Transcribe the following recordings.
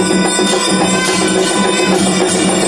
Thank you.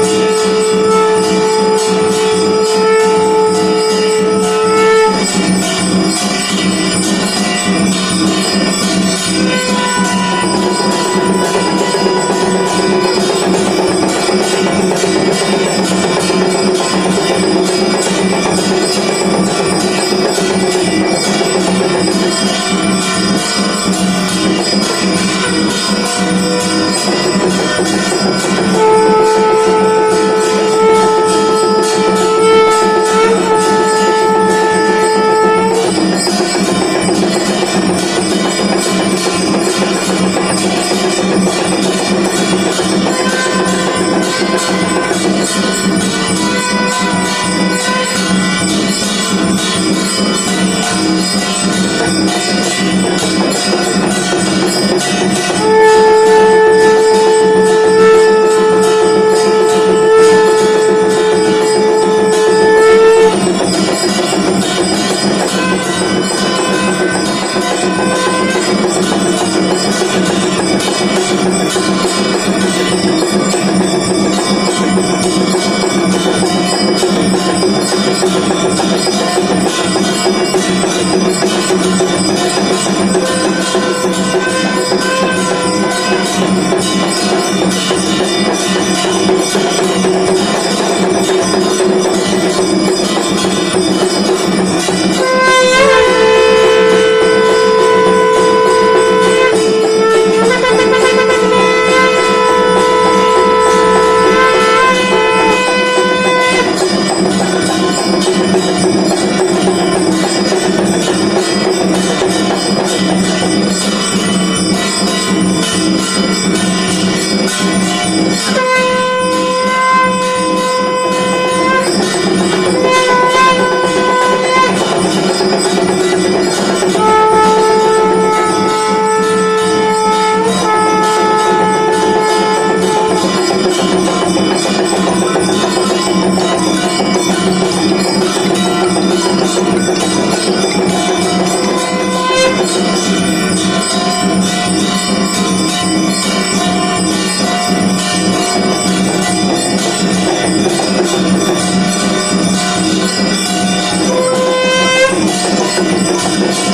I'm gonna go to the next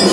one.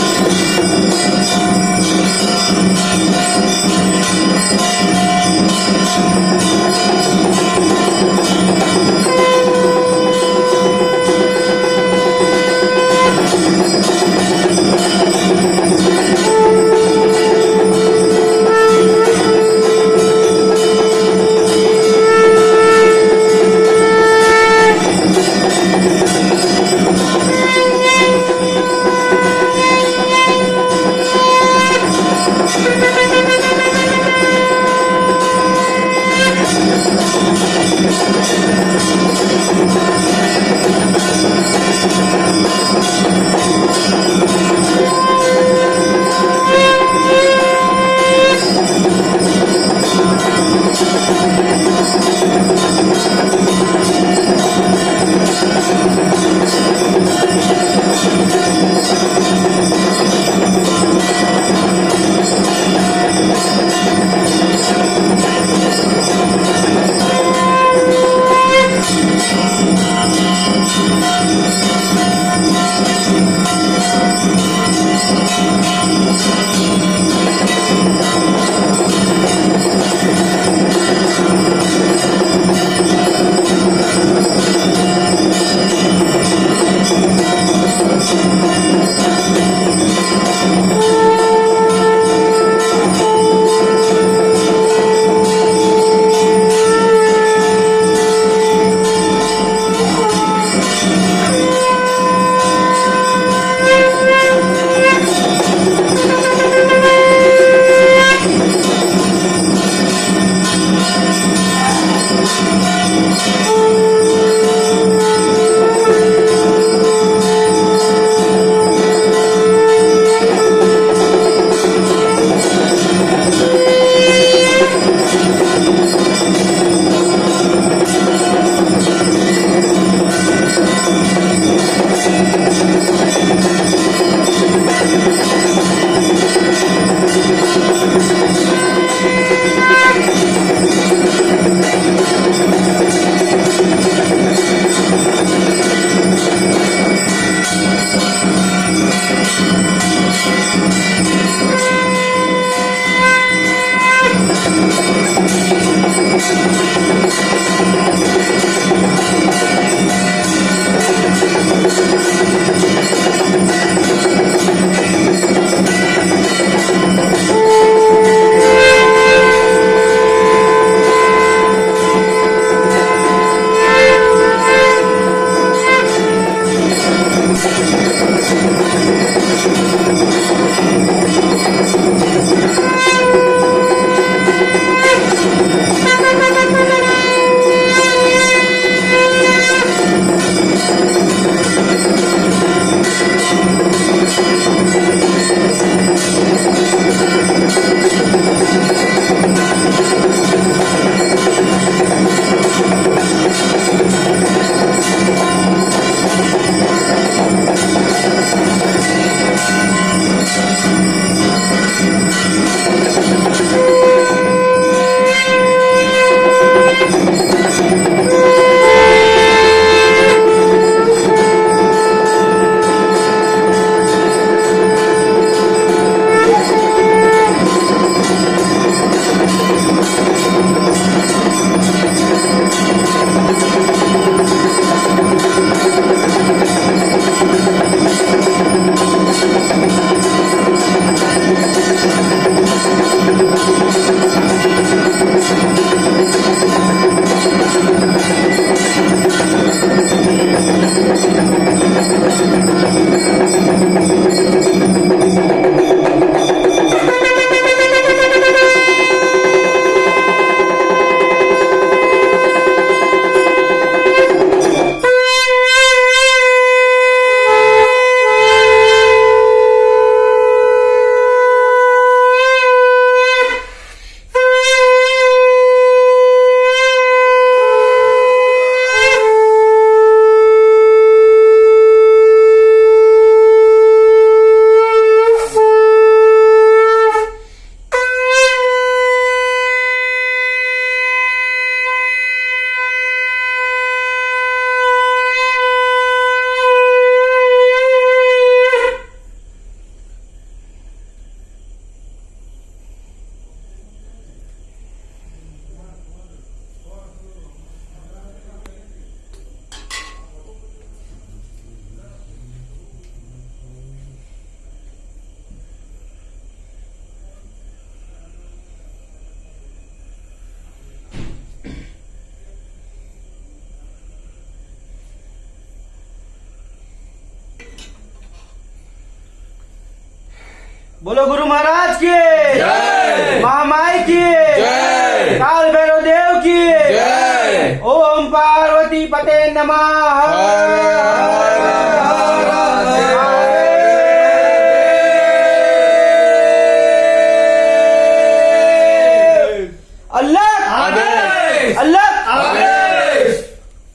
बोलो गुरु महाराज की जय। महामाई की जय। काल भैरव देव की जय। ओम पार्वती पते नमः